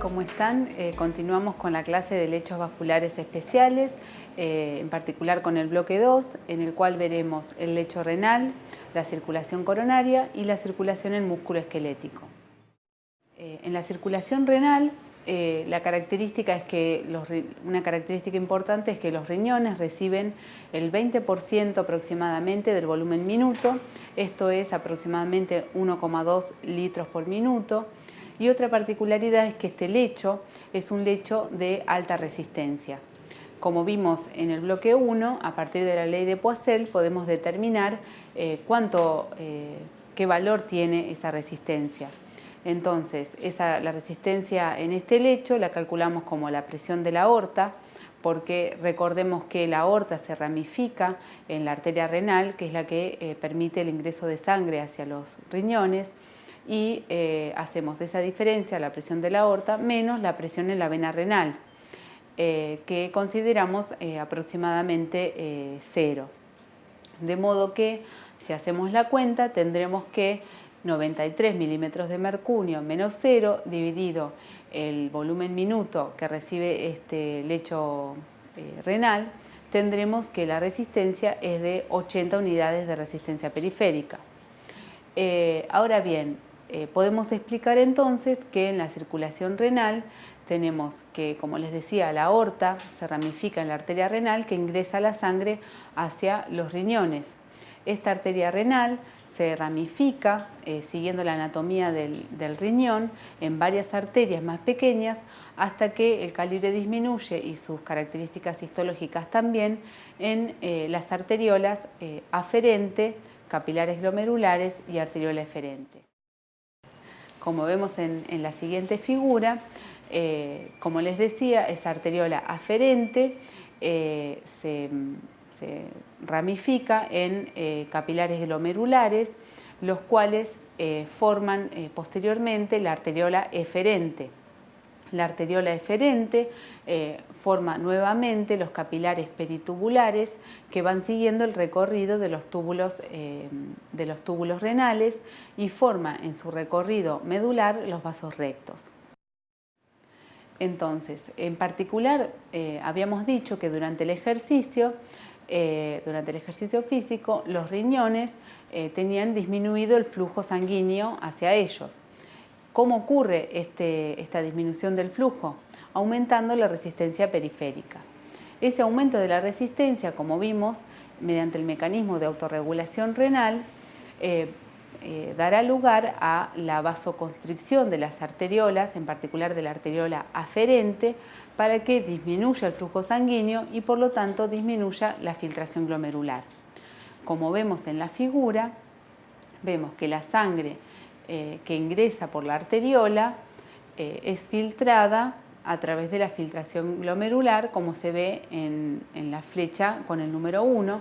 ¿cómo están? Eh, continuamos con la clase de lechos vasculares especiales, eh, en particular con el bloque 2, en el cual veremos el lecho renal, la circulación coronaria y la circulación en músculo esquelético. Eh, en la circulación renal, la característica es que una característica importante es que los riñones reciben el 20% aproximadamente del volumen minuto, esto es aproximadamente 1,2 litros por minuto, y otra particularidad es que este lecho es un lecho de alta resistencia. Como vimos en el bloque 1, a partir de la ley de Poiseuille podemos determinar eh, cuánto, eh, qué valor tiene esa resistencia. Entonces, la resistencia en este lecho la calculamos como la presión de la aorta, porque recordemos que la aorta se ramifica en la arteria renal, que es la que eh, permite el ingreso de sangre hacia los riñones, y eh, hacemos esa diferencia, la presión de la aorta, menos la presión en la vena renal, eh, que consideramos eh, aproximadamente cero. De modo que si hacemos la cuenta tendremos que 93 milímetros de mercurio menos cero dividido el volumen minuto que recibe este lecho renal, tendremos que la resistencia es de 80 unidades de resistencia periférica. ahora bien, eh, podemos explicar entonces que en la circulación renal tenemos que, como les decía, la aorta se ramifica en la arteria renal que ingresa la sangre hacia los riñones. Esta arteria renal se ramifica eh, siguiendo la anatomía del, riñón en varias arterias más pequeñas hasta que el calibre disminuye y sus características histológicas también en eh, las arteriolas aferente, capilares glomerulares y arteriola eferente. Como vemos en, la siguiente figura, eh, como les decía, esa arteriola aferente eh, se, ramifica en eh, capilares glomerulares, los cuales forman posteriormente la arteriola eferente. La arteriola eferente eh, forma nuevamente los capilares peritubulares que van siguiendo el recorrido de los, túbulos, eh, de los renales y forma en su recorrido medular los vasos rectos. Entonces, en particular, eh, habíamos dicho que durante el ejercicio, durante el ejercicio físico, los riñones tenían disminuido el flujo sanguíneo hacia ellos. ¿Cómo ocurre este, esta disminución del flujo? Aumentando la resistencia periférica. Ese aumento de la resistencia, como vimos, mediante el mecanismo de autorregulación renal, eh, eh, dará lugar a la vasoconstricción de las arteriolas, en particular de la arteriola aferente, para que disminuya el flujo sanguíneo y por lo tanto disminuya la filtración glomerular. Como vemos en la figura, vemos que la sangre eh, que ingresa por la arteriola eh, es filtrada a través de la filtración glomerular, como se ve en, la flecha con el número 1,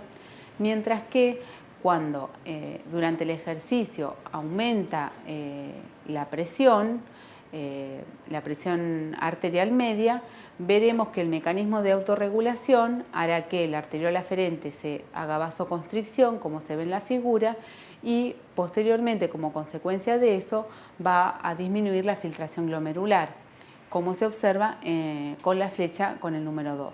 mientras que cuando eh, durante el ejercicio aumenta la presión, la presión arterial media, veremos que el mecanismo de autorregulación hará que la arteriola aferente se haga vasoconstricción, como se ve en la figura, y posteriormente como consecuencia de eso va a disminuir la filtración glomerular, como se observa eh, con la flecha con el número 2.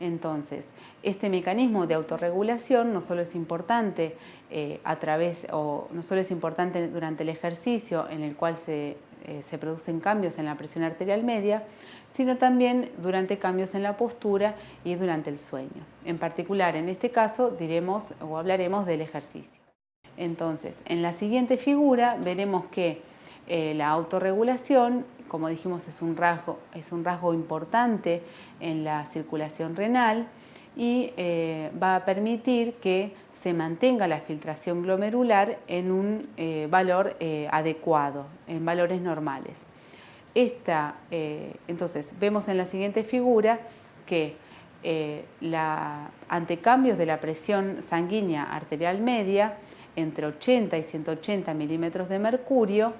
Entonces, este mecanismo de autorregulación no solo es importante eh, a través, o no solo es importante durante el ejercicio en el cual se, eh, se producen cambios en la presión arterial media, sino también durante cambios en la postura y durante el sueño. En particular, en este caso, diremos o hablaremos del ejercicio. Entonces, en la siguiente figura veremos que eh, la autorregulación, como dijimos, es un, rasgo, es un rasgo importante en la circulación renal y eh, va a permitir que se mantenga la filtración glomerular en un eh, valor adecuado, en valores normales. Esta, entonces, vemos en la siguiente figura que ante cambios de la presión sanguínea arterial media, entre 80 y 180 milímetros de mercurio,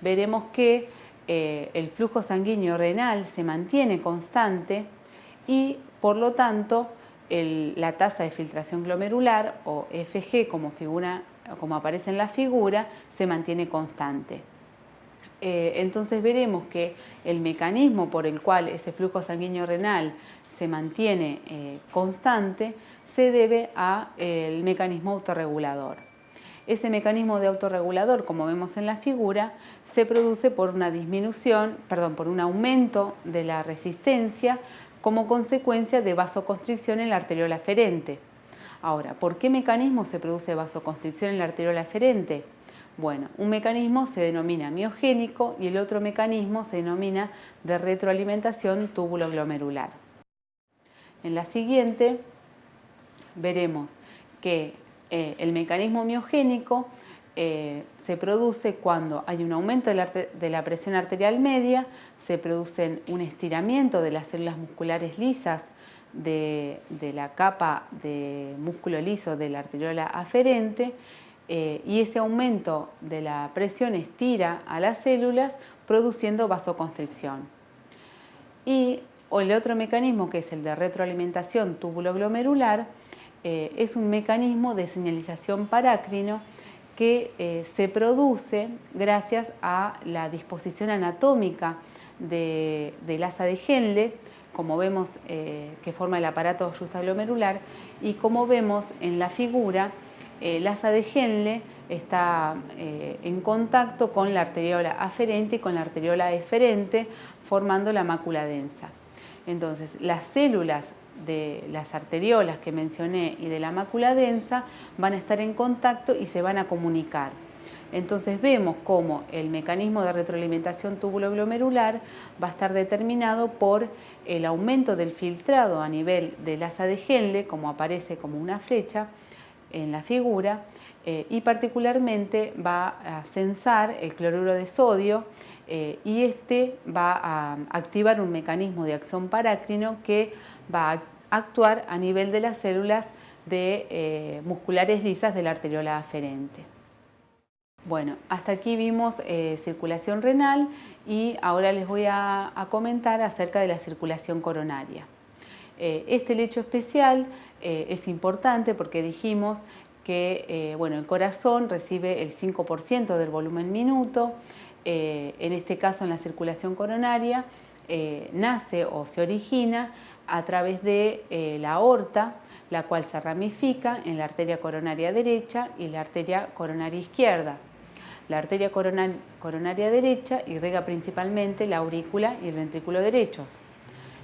veremos que eh, el flujo sanguíneo renal se mantiene constante y por lo tanto la tasa de filtración glomerular o FG como aparece en la figura se mantiene constante. Eh, entonces veremos que el mecanismo por el cual ese flujo sanguíneo renal se mantiene eh, constante se debe al mecanismo autorregulador. Ese mecanismo de autorregulador, como vemos en la figura, se produce por una disminución, perdón, por un aumento de la resistencia como consecuencia de vasoconstricción en la arteriola aferente. Ahora, ¿por qué mecanismo se produce vasoconstricción en la arteriola aferente? Bueno, un mecanismo se denomina miogénico y el otro mecanismo se denomina de retroalimentación túbulo-glomerular. En la siguiente veremos que eh, el mecanismo miogénico eh, se produce cuando hay un aumento de la, presión arterial media, se produce un estiramiento de las células musculares lisas de, la capa de músculo liso de la arteriola aferente eh, y ese aumento de la presión estira a las células produciendo vasoconstricción. Y el otro mecanismo que es el de retroalimentación túbulo-glomerular eh, es un mecanismo de señalización parácrino que eh, se produce gracias a la disposición anatómica de, del asa de Henle, como vemos eh, que forma el aparato justaglomerular, y como vemos en la figura, el asa de Henle está en contacto con la arteriola aferente y con la arteriola eferente, formando la mácula densa. Entonces, las células de las arteriolas que mencioné y de la mácula densa van a estar en contacto y se van a comunicar. Entonces vemos cómo el mecanismo de retroalimentación túbulo-glomerular va a estar determinado por el aumento del filtrado a nivel del asa de Henle, como aparece como una flecha en la figura, eh, y particularmente va a censar el cloruro de sodio eh, y este va a activar un mecanismo de acción parácrino que va a actuar a nivel de las células de, eh, musculares lisas de la arteriola aferente. Bueno, hasta aquí vimos circulación renal y ahora les voy a, comentar acerca de la circulación coronaria. Este lecho especial es importante porque dijimos que bueno, el corazón recibe el 5% del volumen minuto, en este caso en la circulación coronaria nace o se origina a través de eh, la aorta, la cual se ramifica en la arteria coronaria derecha y la arteria coronaria izquierda. La arteria coronaria derecha irriga principalmente la aurícula y el ventrículo derechos,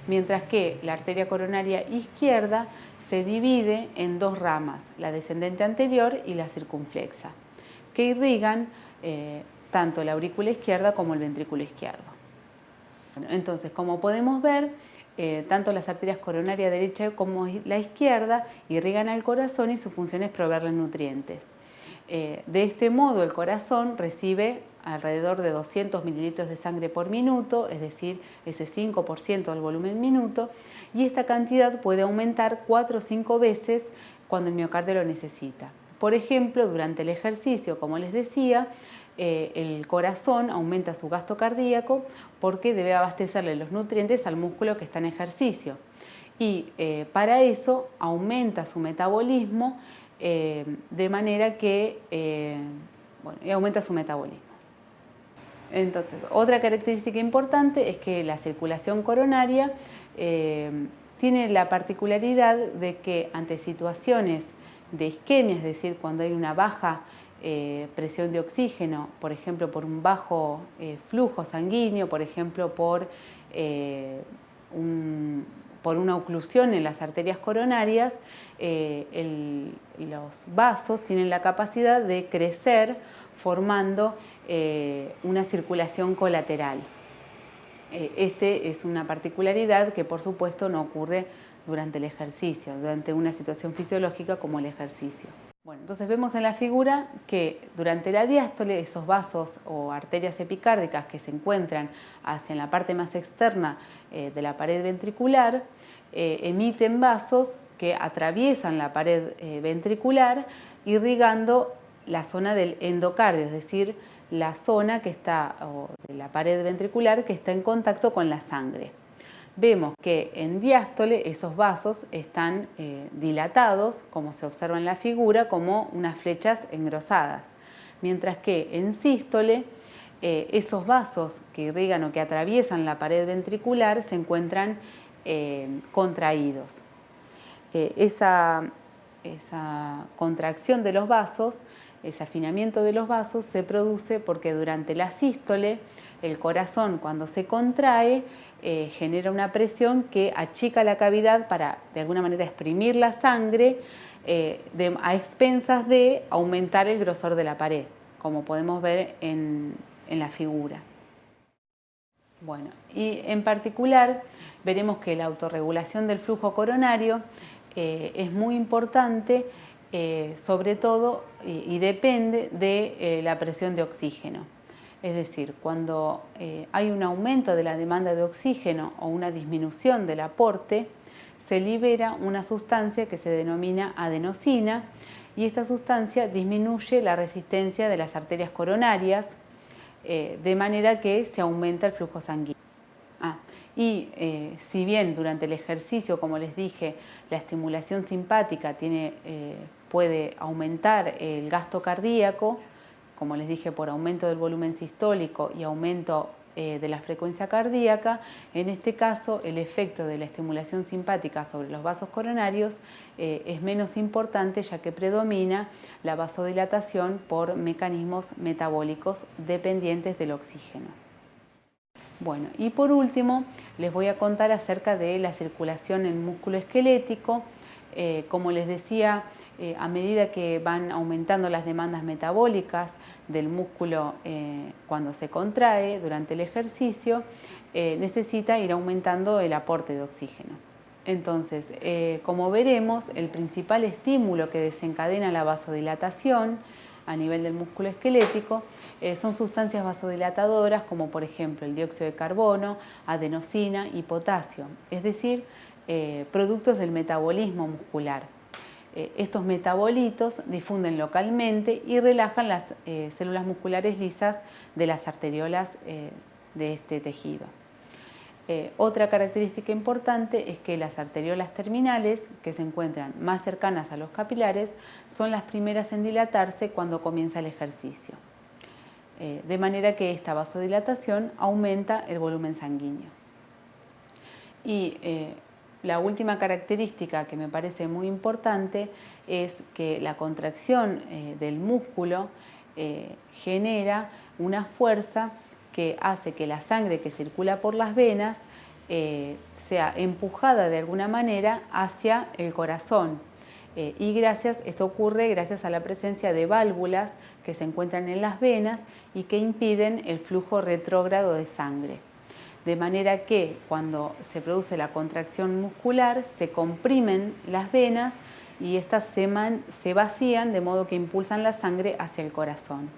mientras que la arteria coronaria izquierda se divide en dos ramas, la descendente anterior y la circunflexa, que irrigan eh, tanto la aurícula izquierda como el ventrículo izquierdo. entonces, como podemos ver, eh, tanto las arterias coronarias derecha como la izquierda irrigan al corazón y su función es proveerle nutrientes. Eh, de este modo el corazón recibe alrededor de 200 mililitros de sangre por minuto, es decir, ese 5% del volumen minuto, y esta cantidad puede aumentar 4 o 5 veces cuando el miocardio lo necesita. Por ejemplo, durante el ejercicio, como les decía, eh, el corazón aumenta su gasto cardíaco porque debe abastecerle los nutrientes al músculo que está en ejercicio. Y eh, para eso aumenta su metabolismo eh, de manera que bueno, aumenta su metabolismo. Entonces, otra característica importante es que la circulación coronaria tiene la particularidad de que ante situaciones de isquemia, es decir, cuando hay una baja eh, presión de oxígeno, por ejemplo, por un bajo eh, flujo sanguíneo, por ejemplo, por, eh, por una oclusión en las arterias coronarias, los vasos tienen la capacidad de crecer formando una circulación colateral. Este es una particularidad que por supuesto no ocurre durante el ejercicio, durante una situación fisiológica como el ejercicio. Bueno, entonces vemos en la figura que durante la diástole esos vasos o arterias epicárdicas que se encuentran hacia la parte más externa eh, de la pared ventricular eh, emiten vasos que atraviesan la pared eh, ventricular irrigando la zona del endocardio, es decir, la zona que está, de la pared ventricular que está en contacto con la sangre vemos que en diástole esos vasos están eh, dilatados, como se observa en la figura, como unas flechas engrosadas, mientras que en sístole esos vasos que irrigan o que atraviesan la pared ventricular se encuentran contraídos. esa contracción de los vasos ese afinamiento de los vasos se produce porque durante la sístole el corazón cuando se contrae eh, genera una presión que achica la cavidad para de alguna manera exprimir la sangre eh, a expensas de aumentar el grosor de la pared, como podemos ver en, la figura. Bueno, y en particular veremos que la autorregulación del flujo coronario eh, es muy importante sobre todo y, depende de la presión de oxígeno. Es decir, cuando eh, hay un aumento de la demanda de oxígeno o una disminución del aporte, se libera una sustancia que se denomina adenosina y esta sustancia disminuye la resistencia de las arterias coronarias de manera que se aumenta el flujo sanguíneo. Ah, y si bien durante el ejercicio, como les dije, la estimulación simpática puede aumentar el gasto cardíaco, como les dije, por aumento del volumen sistólico y aumento eh, de la frecuencia cardíaca, en este caso el efecto de la estimulación simpática sobre los vasos coronarios eh, es menos importante ya que predomina la vasodilatación por mecanismos metabólicos dependientes del oxígeno. Bueno, y por último les voy a contar acerca de la circulación en músculo esquelético. Eh, como les decía, eh, a medida que van aumentando las demandas metabólicas del músculo eh, cuando se contrae durante el ejercicio, eh, necesita ir aumentando el aporte de oxígeno. Entonces, como veremos, el principal estímulo que desencadena la vasodilatación a nivel del músculo esquelético son sustancias vasodilatadoras como por ejemplo el dióxido de carbono, adenosina y potasio, es decir, productos del metabolismo muscular. Eh, estos metabolitos difunden localmente y relajan las eh, células musculares lisas de las arteriolas eh, de este tejido. otra característica importante es que las arteriolas terminales, que se encuentran más cercanas a los capilares, son las primeras en dilatarse cuando comienza el ejercicio. de manera que esta vasodilatación aumenta el volumen sanguíneo. Y la última característica que me parece muy importante es que la contracción eh, del músculo eh, genera una fuerza que hace que la sangre que circula por las venas eh, sea empujada de alguna manera hacia el corazón. y gracias, esto ocurre gracias a la presencia de válvulas que se encuentran en las venas y que impiden el flujo retrógrado de sangre de manera que cuando se produce la contracción muscular se comprimen las venas y estas se, vacían de modo que impulsan la sangre hacia el corazón.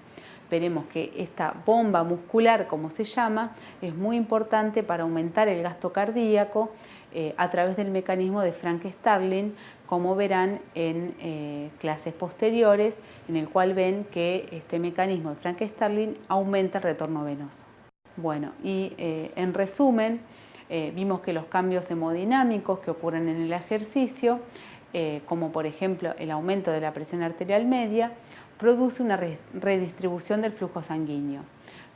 Veremos que esta bomba muscular, como se llama, es muy importante para aumentar el gasto cardíaco eh, a través del mecanismo de Frank-Starling, como verán en eh, clases posteriores, en el cual ven que este mecanismo de Frank-Starling aumenta el retorno venoso. Bueno, y eh, en resumen, eh, vimos que los cambios hemodinámicos que ocurren en el ejercicio, eh, como por ejemplo el aumento de la presión arterial media, produce una redistribución del flujo sanguíneo,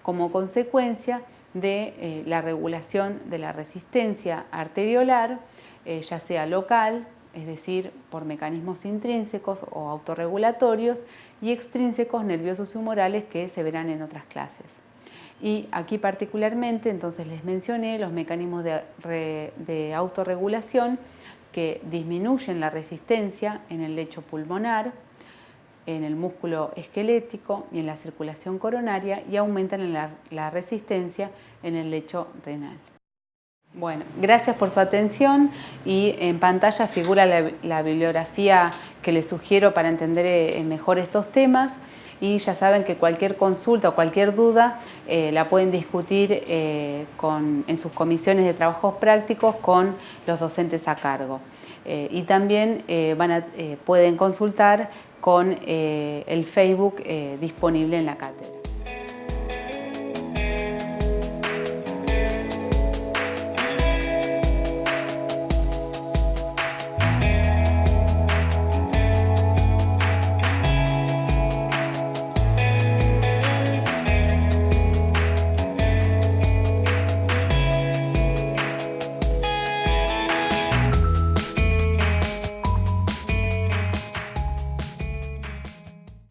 como consecuencia de la regulación de la resistencia arteriolar, ya sea local, es decir, por mecanismos intrínsecos o autorregulatorios, y extrínsecos nerviosos y humorales que se verán en otras clases. Y aquí particularmente, entonces les mencioné los mecanismos de, autorregulación que disminuyen la resistencia en el lecho pulmonar, en el músculo esquelético y en la circulación coronaria y aumentan la, resistencia en el lecho renal. Bueno, gracias por su atención y en pantalla figura la bibliografía que les sugiero para entender eh, mejor estos temas y ya saben que cualquier consulta o cualquier duda eh, la pueden discutir eh, en sus comisiones de trabajos prácticos con los docentes a cargo. Eh, y también pueden consultar con el Facebook disponible en la cátedra.